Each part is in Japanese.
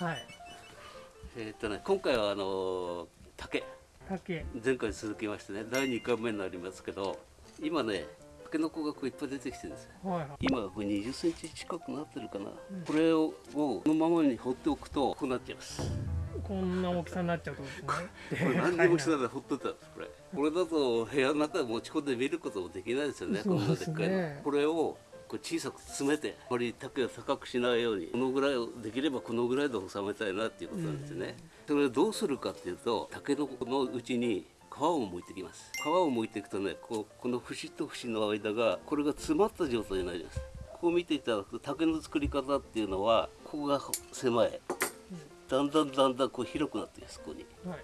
はい。えーっとね今回はあの竹。竹。前回に続きましてね第2回目になりますけど今ねタケノコがこういっぱい出てきてるんですよ。はいはい。今これ20センチ近くなってるかな、これをこのままに放っておくとこうなっちゃいます。こんな大きさになっちゃうとですね。これ何にもしないでほっといたんですこれ。これだと部屋の中で持ち込んで見ることもできないですよね。こんなでっかいの。これをこれ小さく詰めてあまり竹を高くしないようにこのぐらいをできればこのぐらいで収めたいなっていうことなんですよね、それをどうするかっていうと竹のこのうちに皮を剥いてきます。皮を剥いていくとねこうこの節と節の間がこれが詰まった状態になります。こう見ていただくと竹の作り方っていうのはここが狭い。だんだんだんだんこう広くなっていくここに。はい。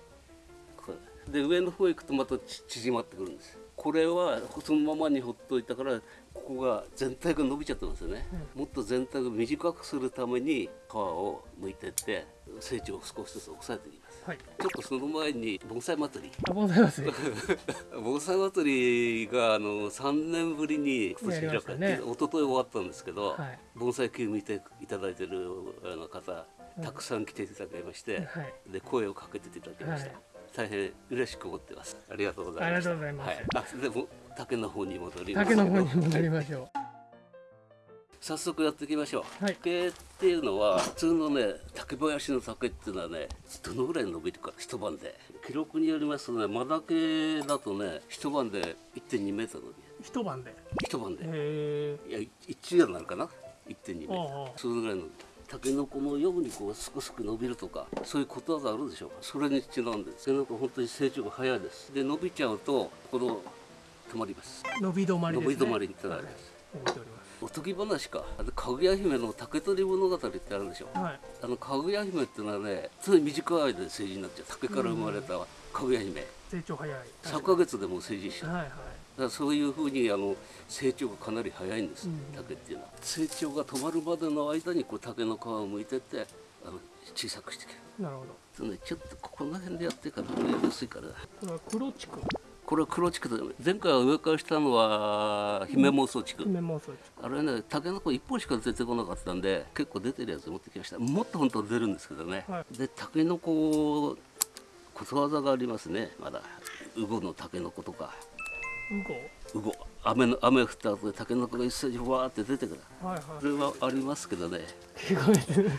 これで上の方行くとまたち縮まってくるんです。これはそのままにほっといたからここが全体が伸びちゃってますよね、もっと全体を短くするために皮を剥いてって成長を少しずつ抑えていきます。はい。ちょっとその前に盆栽祭り。あ盆栽ますね盆栽祭りがあの3年ぶりに今年開かれしたね。て、一昨日終わったんですけど、はい。盆栽球見ていただいてるあの方たくさん来ていただきまして、はい。で声をかけていただきました、はい大変嬉しく思ってます。ありがとうございますありがとうございます。はい、あでも竹の方に戻り竹の方に戻りましょ早速やっていきましょう、はい。竹っていうのは普通のね竹林の竹っていうのはねどのぐらい伸びるか一晩で。記録によりますとね真竹だとね一晩で1.2メートル一晩で？一晩で。へいや一夜になるかな？1.2メートル。それぐらいのタケノコのようにこうすくすく伸びるとかそういうことわざあるでしょうか？それにちなんでタケノコ本当に成長が早いです。で伸びちゃうとこの止まります。え伸び止まりですね。伸び止まりってなります。はい。おりまおとぎ話か。あのかぐや姫の竹取物語ってあるでしょすはい。あのかぐや姫っていうのはね常に短い間で成人になっちゃう。竹から生まれたかぐや姫。成長早い。3ヶ月でもう成人しちゃう。はいはいだそういうふうにあの成長がかなり早いんです、うん。竹っていうのは。成長が止まるまでの間にこう竹の皮を剥いてってあの小さくしていくなるほど。る、ね、ちょっとこの辺でやってからね薄いから。これは黒地区これは黒竹で前回は上からしたのは姫妄想竹、姫妄想地あれね竹の子1本しか出てこなかったんで結構出てるやつ持ってきました。もっと本当は出るんですけどね、はで竹の子ことわざがありますね。まだウゴの竹の子とか。区ウゴウゴ雨の雨降った後でタケノコが一斉にふわーって出てくる。はいはい。それはありますけどね。聞こえてる。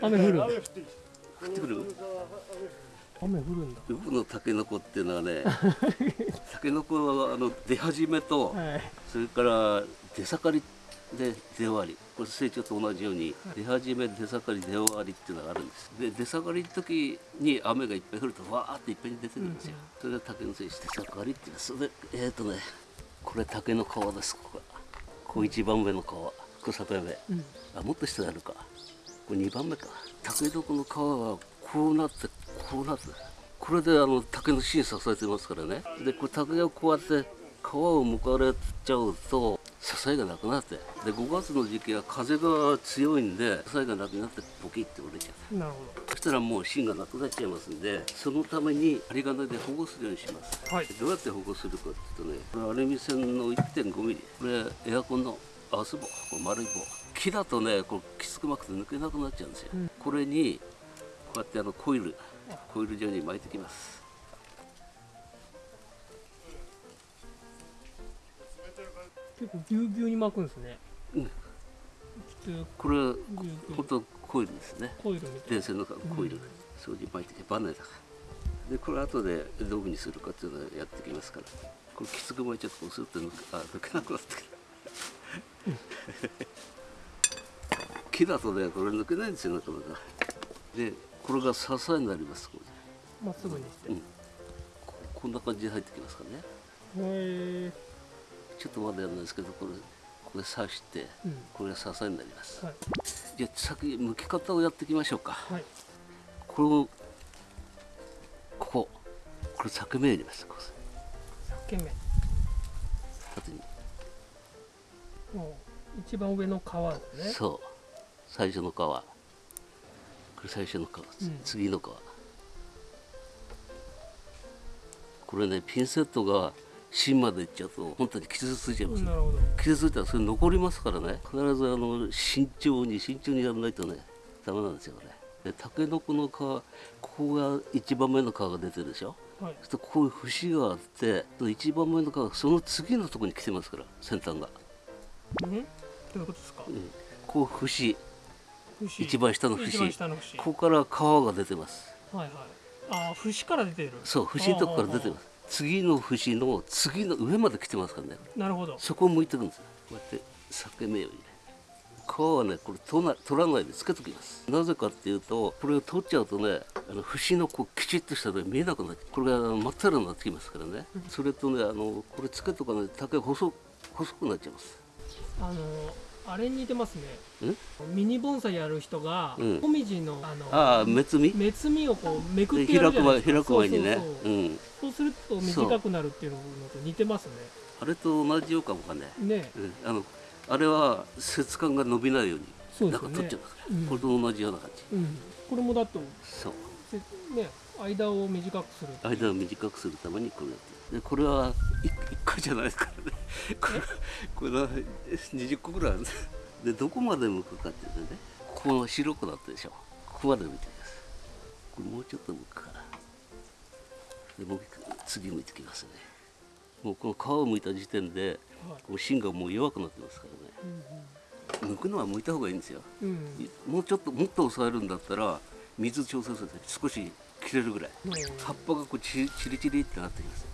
雨降る降ってくる？雨降るんだ。ウゴのタケノコっていうのはねタケノコはあの出始めと、はい。それから出盛りで出終わり。これ成長と同じように出始め出盛り出終わりっていうのがあるんです。で出盛りの時に雨がいっぱい降るとわーっていっぺんに出てくるんですよ、それが竹の性質出盛りっていうの。はそれでえっ、ー、とねこれ竹の皮ですここがこう一番目の皮。これ里目うん。あもっと下にあるか。これ2番目か。竹のこの皮がこうなってこうなって。これであの竹の芯支えてますからね。でこれ竹がこうやって皮をむかれちゃうと支えがなくなって。で5月の時期は風が強いんで支えがなくなってポキッて折れちゃう。なるほそしたらもう芯がなくなっちゃいますんでそのために針金で保護するようにします。はい。どうやって保護するかっていうとねこれアルミ線の1.5ミリこれエアコンのアース棒これ丸い棒。木だとねこうきつく巻くと抜けなくなっちゃうんですよ、うん。これにこうやってあのコイルコイル状に巻いてきます結構ぎゅうぎゅうに巻くんですね。うん。これぎゅうぎゅう本当コイルですね。コイル電線のコイル、そういう巻いてきバネだから。でこれ後でどういうふうにするかっていうのをやってきますから。これきつく巻いちゃってこうすると抜けあ抜けなくなってくる木だとねこれ抜けないんですよなかなかでこれが支えになりますこまっすぐにして。れ、うん、ここんな感じで入ってきますからね。へえちょっとまだやらないですけどこれこれ刺してうん。これが支えになります、はい。じゃあ先剥き方をやっていきましょうか。はい。これをここ。これ裂け目入れますこ裂け目。う縦に。一番上の皮ですね。そう。最初の皮。これ最初の皮、うん。次の皮。これねピンセットが芯までいっちゃうと本当に傷ついちゃいます、なるほど。傷ついたらそれ残りますからね。必ずあの慎重に慎重にやらないとねダメなんですよこれ。でタケノコの皮ここが一番目の皮が出てるでしょ？はい。そしてこういう節があって一番目の皮がその次のところに来てますから先端が、うん？どういうことですか？うん。こう節。節。一番下の節。一番下の節。ここから皮が出てます。はいはい。ああ節から出てる。そう節のとこから出てます次の節の次の上まで来てますからね。なるほど。そこを向いてくんです。よこうやって裂け目を入れ皮はねこれ取ら取らないでつけときます。なぜかっていうとこれを取っちゃうとねあの節のこうきちっとしたのが見えなくなってこれが真っ平らになってきますからね、それとねあのこれつけとかないと竹が細細くなっちゃいます。あのあれに似てますね。んミニ盆栽やる人がうん。もみじのあのああ目摘み？目摘みをこうめくってやる開く前じゃないですか。開く前にね。そうすると短くなるっていうのと似てますあれと同じようかもかね、ねね。うん、あのあれは節感が伸びないようにそうですよね。か取っちゃうん。これと同じような感じ。うん。これもだとそう。せね間を短くする。間を短くするためにこれやってこれは 1, 個じゃないですからね。これこれは20個ぐらいある。んですでどこまで向くかっていうとね。ここが白くなってるでしょ。ここまで向いてきますこれもうちょっと向くかでもう次向いてきますね。もうこの皮を向いた時点ではい。こう芯がもう弱くなってますからね。剥くのは剥いた方がいいんですよ。うん。うんもうちょっともっと抑えるんだったら水調整すると少し切れるぐらい。うん。葉っぱがこうチリチリってなってきます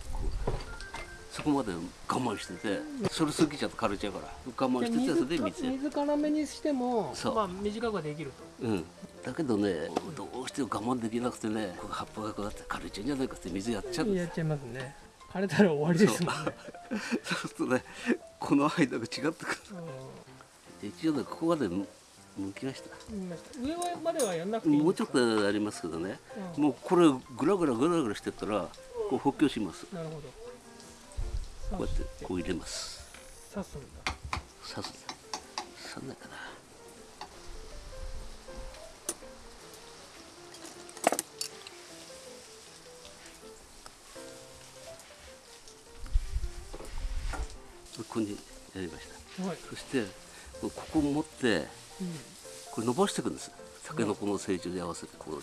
そこまで我慢しててそれ過ぎちゃうと枯れちゃうから我慢しててそれで水。水辛めにしてもそう。まあ短くはできると。うん。だけどねどうしても我慢できなくてね葉っぱがこうやって枯れちゃうんじゃないかって水やっちゃうやっちゃいますね。枯れたら終わりですもんね。そう。するとねこの間が違ってくる。で一応ねここまでむ剥きました。上まではやんなくてもうちょっとありますけどね、うん。もうこれグラグラグラグラしてったらこう補強します。なるほど。こうやってこう入れます。刺すんだ。刺す。刺んないかな。ここにやりました。はい。そしてここを持ってうん。これ伸ばしていくんです。タケノコの成長に合わせてこう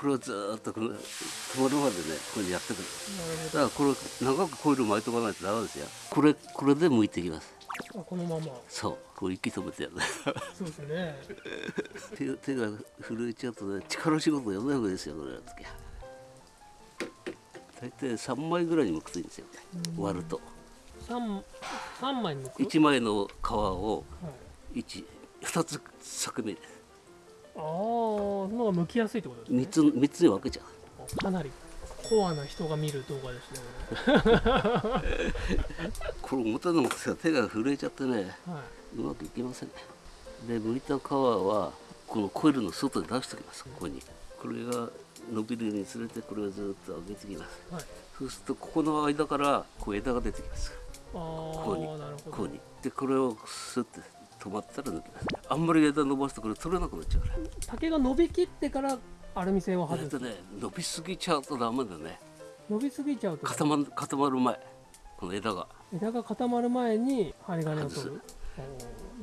これをずーっとこの止まるまでねこれやってくる。ーだからこれ長くコイル巻いとかないとダメですよ。これこれで剥いていきます。あこのまま。そう。こう息止めてやる。そうですね。手が手が震えちゃうとね力仕事やらない方がいいですよこれ大体3枚ぐらいに剥くといいんですよ。割ると。三三枚抜く？1枚の皮をはい。1 2つ裂け目でああその方が剥きやすいってことですね。3つ三つに分けちゃう。かなりコアな人が見る動画ですねこれ。重たいのもさ手が震えちゃってねはい。うまくいきませんね。で剥いた皮はこのコイルの外で出しておきますここに。これが伸びるにつれてこれをずっと上げてきます。いはい。そうするとここの間からこう枝が出てきます。あこうにこうに。でこれをスッて止まったらあんまり枝伸ばすとこれ取れなくなっちゃうから。竹が伸びきってからアルミ線を外す。とね伸びすぎちゃうとダメだね。伸びすぎちゃうと固まる固まる前。この枝が。枝が固まる前に針金を取る。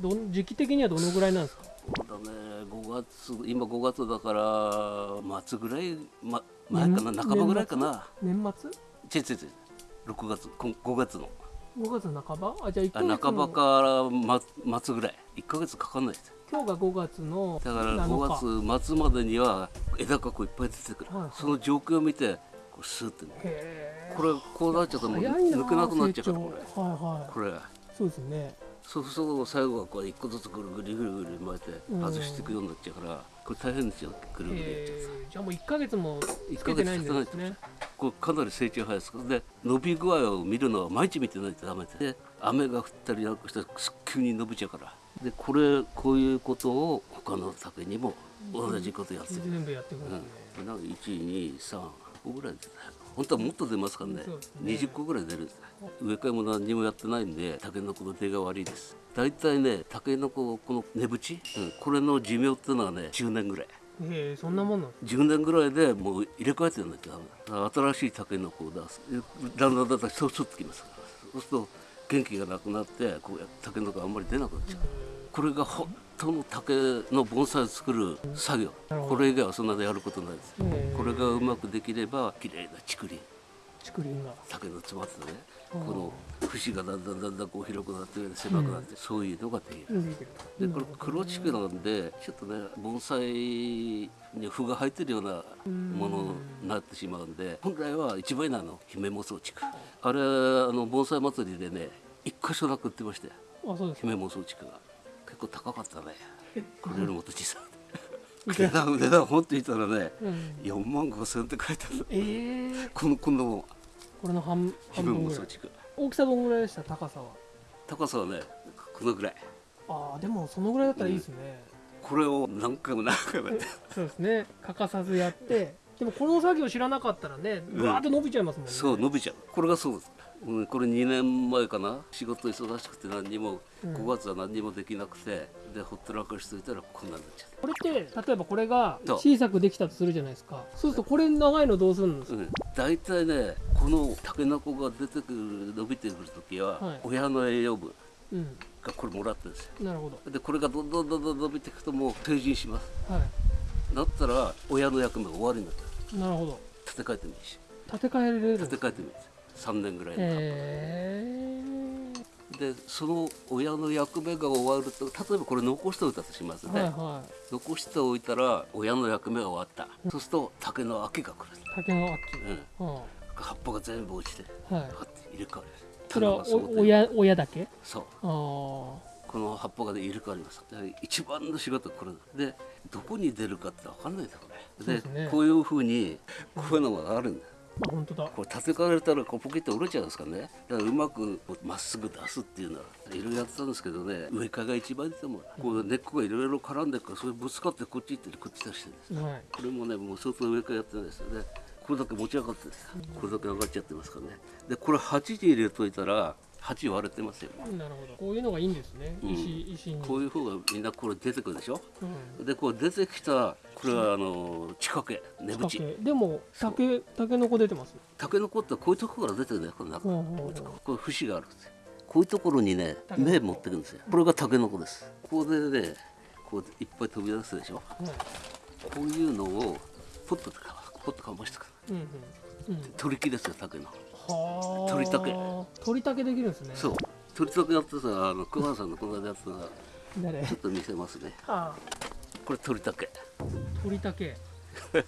どん時期的にはどのぐらいなんですか？そうだね。5月今5月だから末ぐらい、ま、前かな？年半ばぐらいかな。年末？違う違う違う。6月こん5月の5月半ば？あじゃあ1あヶ月半ばのから、ま、末ぐらい。1ヶ月かかんないです。今日が5月のだから7日。5月末までには枝がこういっぱい出てくる、はいはい。その状況を見てこうスーッてね。へこれこうなっちゃうともう抜けなくなっちゃうから成これ。長はいはい。これ。そうですね。そうすると最後はこう一個ずつぐるぐるぐるぐる巻いてうん。外していくようになっちゃうからこれ大変ですよ。ぐるぐるやっちゃう。じゃあもう1ヶ月も1つけてないん経ですねこれかなり成長早いです。で伸び具合を見るのは毎日見てないとダメでで雨が降ったりなんかしたら急に伸びちゃうから。でこれこういうことを他の竹にも同じことやってる、全部やってくるんで。すね、うん、なんか123個ぐらい出てた本当はもっと出ますからね。ね。20個ぐらい出る。んです植え替えも何にもやってないんでタケノコの出が悪いです。大体ねタケノコこの根縁、うん、これの寿命っていうのはね10年ぐらいへえそんなもんなんです10年ぐらいでもう入れ替えてやんだだから新しいタケノコを出す。でだんだんだんだんそうすってきますから。そうすると元気がなくなってこうやタケノコあんまり出なくなっちゃう。これが本当の竹の盆栽を作る作業。これ以外はそんなでやることないです。えーこれがうまくできれば綺麗な竹林竹林が。竹の詰まってね。うんこの節がだんだんだんだんこう広くなって狭くなって、そういうのができる。見えてるでこれ黒竹なんでちょっとね盆栽に符が入ってるようなものになってしまうんで本来は一番いいのはあの姫もそう竹。あれあの盆栽祭りでね一箇所なく売ってましたよ姫もそう竹が。結構高かったね。これよりもっと小さくら 値段値段本当に言ったらねうん。4万5千円って書いてある。えー、このこんなもんこれの半半姫分ぐらい。大きさどんぐらいでした？高さは。高さはねこのぐらい。ああでもそのぐらいだったらいいですね、これを何回も何回もやって。そうですね。欠かさずやって。でもこの作業知らなかったらねわーって伸びちゃいますもんね、そう伸びちゃう。これがそうです、うん、これ2年前かな。仕事忙しくて何にもうん。5月は何にもできなくて、でほったらかしといたらこんなんなっちゃっこれって例えばこれがそう。小さくできたとするじゃないですか。そうするとこれ長いのどうするんですた、か、うん、大体ねこのタケノコが出てくる伸びてくる時は、はい。親の栄養分うん。がこれもらってるんですよ。なるほど。でこれがどんどんどんどん伸びていくともう成人します。はい。なったら親の役目が終わりになったなるほど。立て替えてもいいし。建て替えれる。立て替えてもいいです。3年ぐらいのへでその親の役目が終わると例えばこれ残しておいたとしますえね、はいは残しておいたら親の役目が終わった、そうすると竹の秋が来る、い竹の秋、うん、は葉っぱが全部落ちてあはい。入れ替わる。それはそ親親だけ？そう。ああこの葉っぱがね入れ替わります。で一番の仕事はこれだ。でどこに出るかって分かんないんだよこれですね。こういうふうにこういうのがあるんだよあ本当だ。これ立て替えられたらこうポキッと折れちゃうんですかね。だからうまくまっすぐ出すっていうのはいろいろやってたんですけどね。植え替えが一番いいと思うこう根っこがいろいろ絡んでるからそれぶつかってこっち行ってこっち出してるんです。はい。これもねもう相当植え替えやってないですよね。これだけ持ち上がってこれだけ上がっちゃってますからね。でこれ鉢に入れといたら鉢割れてますよ。なるほど。こういうのがいいんですね、うん。石石に。こういう方がみんなこれ出てくるでしょ？うん。でこう出てきたこれはあの地掛け根竹淵でも竹竹の子出てます？タケノコってこういうとこから出てるんだよこの中。ほうほうほう。こういう節があるんですよ。こういうところにね芽持ってくるんですよ。これがタケノコです。ここでねこういっぱい飛び出すでしょ？はい。こういうのをポッとかポッとかましてくる。うんうん。うん。取り木ですよ竹のはあ鳥竹。鳥竹できるんですね。そう。取り竹やってさあの熊原さんのこの間やってたの誰？ちょっと見せますね。あこれ取り竹。鳥竹。ど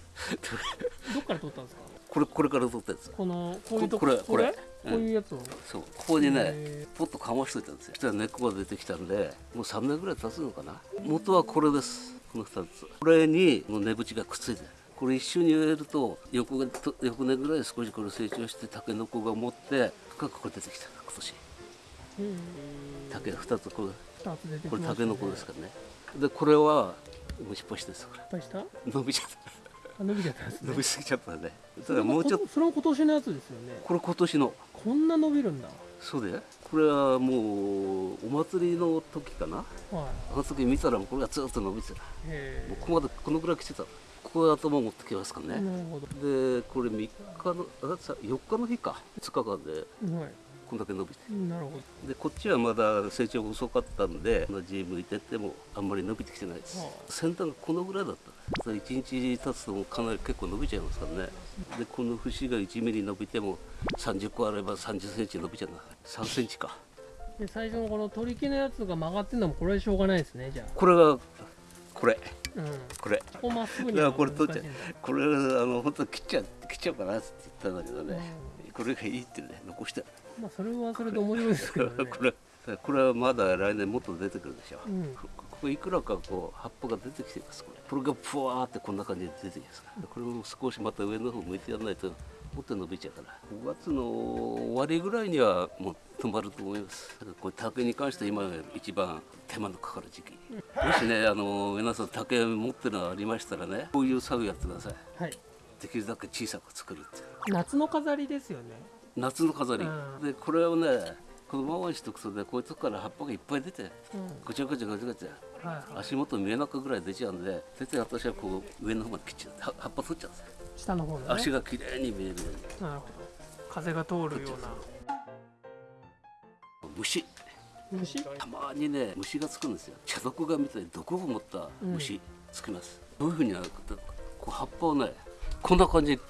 っから取ったんですか？これこれから取ったやつ。このこういうとこれこれ。こういうやつを、そう。ここにねへポッとかましといたんですよ。そしたら根っこが出てきたんでもう3年ぐらい経つのかな。元はこれです。この2つ。これにこの根縁がくっついてるこれ一緒に植えると横がと翌年ぐらい少しこれ成長してタケノコが持って深くこれ出てきた今年。うん。竹2つこれこれタケノコですからね。でこれはもう失敗してですこれ。伸びちゃった。あ伸びちゃったね。伸びすぎちゃったんでだもうちょっとそれも今年のやつですよね。これ今年の。こんな伸びるんだ。そうでこれはもうお祭りの時かな。はい。あの時見たらこれがずっと伸びてた。もへうここまでこのぐらい来てたここへ頭持ってきますかね、でこれ3日のあさ4日の日か。2日間ではい。こんだけ伸びて。なるほど。でこっちはまだ成長が遅かったんで同じ向いてってもあんまり伸びてきてないです、は先端がこのぐらいだった。1日経つとかなり結構伸びちゃいますからね。でこの節が1ミリ伸びても30個あれば3 0センチ伸びちゃうな。3センチか。で最初のこの取り木のやつが曲がってんのもこれでしょうがないですねじゃこれがこれ。あうんこれ。ここまっすぐに。だからはこれ取っちゃう。これあの本当切っちゃう切っちゃうかなって言ったんだけどね、これがいいってね残してあるまあそれはそれで面白いですけどね。これこれはまだ来年もっと出てくるでしょ、うん。こここいくらかこう葉っぱが出てきていますこれ。これがぷわーってこんな感じで出てきますから。これも少しまた上の方向いてやらないともっと伸びちゃうから。5月の終わりぐらいにはもう止まると思いますこれ竹に関して今が一番手間のかかる時期もしねあの皆さん竹持ってるのがありましたらねこういう作業やってください。はい。できるだけ小さく作るって夏の飾りですよね。夏の飾り、うん。でこれをねこのままにしとくとねこういうとこから葉っぱがいっぱい出てうん。ごちゃごちゃごちゃごちゃはいはい。足元見えなくぐらい出ちゃうんで絶対私はこう上の方まで切っちゃう。は葉っぱ取っちゃうんですよ。下の方のね。足が綺麗に見えるように。なるほど。風が通るような虫。虫？たまにね虫がつくんですよ。茶毒がみたいに毒を持った虫つきます、どういうふうになるかとこう葉っぱをねこんな感じで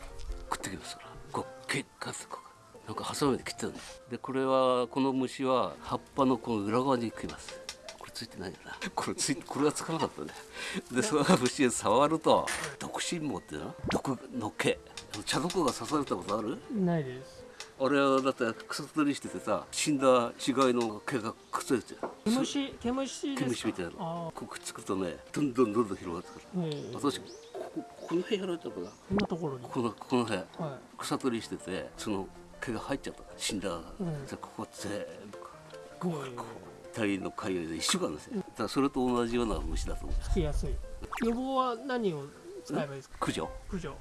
食ってきますから。こう結果とかなんかハサミで切ってるねでこれはこの虫は葉っぱのこの裏側に食います。これついてないんだな。これついこれはつかなかったね。でその虫を触ると毒心毛っていうの毒の毛茶毒が刺されたことある？ないです俺はだって草取りしててさ死んだ死骸の毛がくっついてる毛虫毛虫ですか？毛虫みたいな。あこうくっつくとねどんどんどんどん広がってくる。え私こここの辺やられたかな？こんなところに。このこの辺。は草取りしててその毛が入っちゃった。死んだ、ん。でここ全部いへえ体の海洋で一緒なんですよ。だからそれと同じような虫だと思う。つきやすい。予防は何を使えばいいですか？駆除。駆除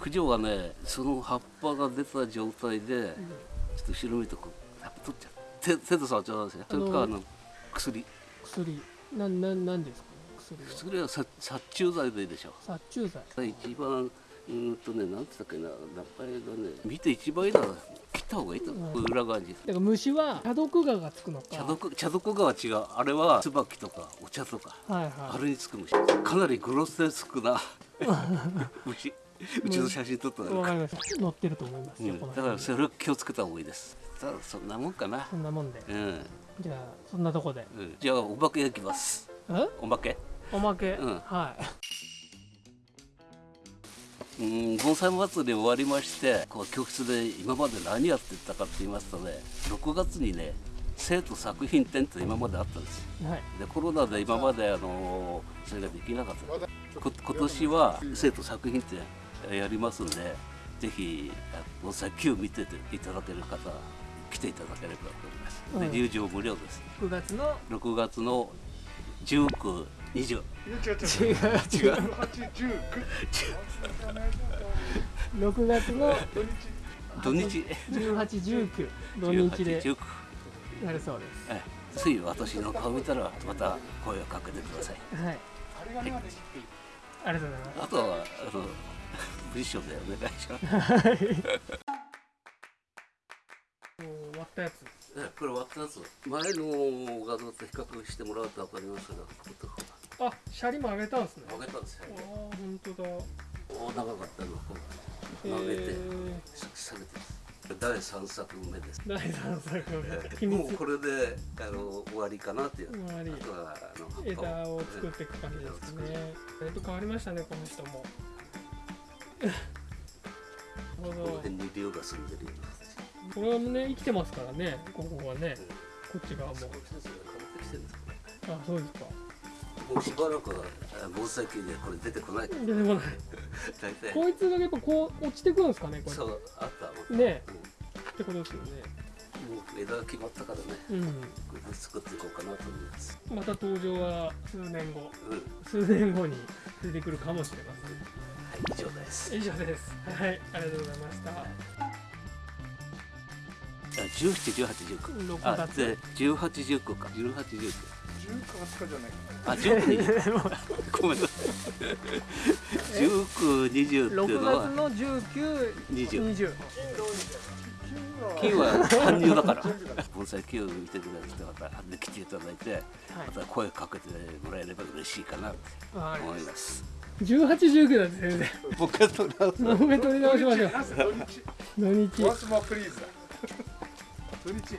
駆除はねその葉っぱが出た状態で、ちょっと後ろ見るとこう。葉っぱ取っちゃう。手手で触っちゃうんですよ。それかあの薬。薬。なんなんなんですか？ね薬は。薬は殺殺虫剤でいいでしょ殺虫剤。一番うーんとねなんつったっけな。名前がね見て一番いいのは切った方がいいと。思う、裏側にだから虫は茶毒蛾がつくのか。茶毒茶毒がは違う。あれは椿とかお茶とか。はいはあれにつく虫。かなりグロステスクな。虫 うちの写真撮ったいら、わかりました。載ってると思いますよ、うん、だからそれを気をつけた方がいいです。ただそんなもんかな。そんなもんで。うん、じゃあそんなとこで。うん、じゃあお化け焼きます。え？お化け？おまけ、うん。はい。うん盆栽祭り終わりましてこう教室で今まで何やってたかって言いますとね6月にね生徒作品展って今まであったんです。よはい。でコロナで今まであのそれができなかった。こ今年は生徒作品展やりますんでぜひあ盆栽9見てていただける方来ていただければと思います。でうん。入場無料です。9月の？6月の19、20違う違う違う違う違う違う八十6月の？土日。土日1819土日で。18 19やるそうです。ええ。つい私の顔見たらまた声をかけてください。はい。はい。ありがとうございます。あとはあの文章でお願いしますもう終わったやつえこれ割ったやつ。前の画像と比較してもらうと分かりますけどあシャリも上げたんですね。上げたんですよ。ああ本当だ。お長かったの。をこうえ曲げてー、下げて第3作目です。第3作目。もうこれであの終わりかなっていう。終わり。あとはあの枝を作っていく感じですね。だいぶ変わりましたねこの人もこの辺に竜が住んでるようなこれはね生きてますからね。ここはね。こっち側も。あそうですか。もうしばらくはあ防災機でこれ出てこない。出てこない。大体。こいつがやっぱこう落ちてくるんですかねこれ。そうあったもんね。うん。ってことですよね。もう枝が決まったからね。うん。これで作っていこうかなと思います。また登場は数年後。うん。数年後に出てくるかもしれませんです。以上です。はいありがとうございました。あ17、18、19 6あ月で18、19か。18、19十か20日じゃないあ19にごめんなさい。19、20ってい6うのは。月の19、20 20金は搬入だから。盆栽金を見てくれる人方で来ていただいてまた声かけてもらえれば嬉しいかなってわかりまし思います。た18、19だって先もう一回取り直す。取り直しましょう。土日土日。ワンスマプリーズだ土日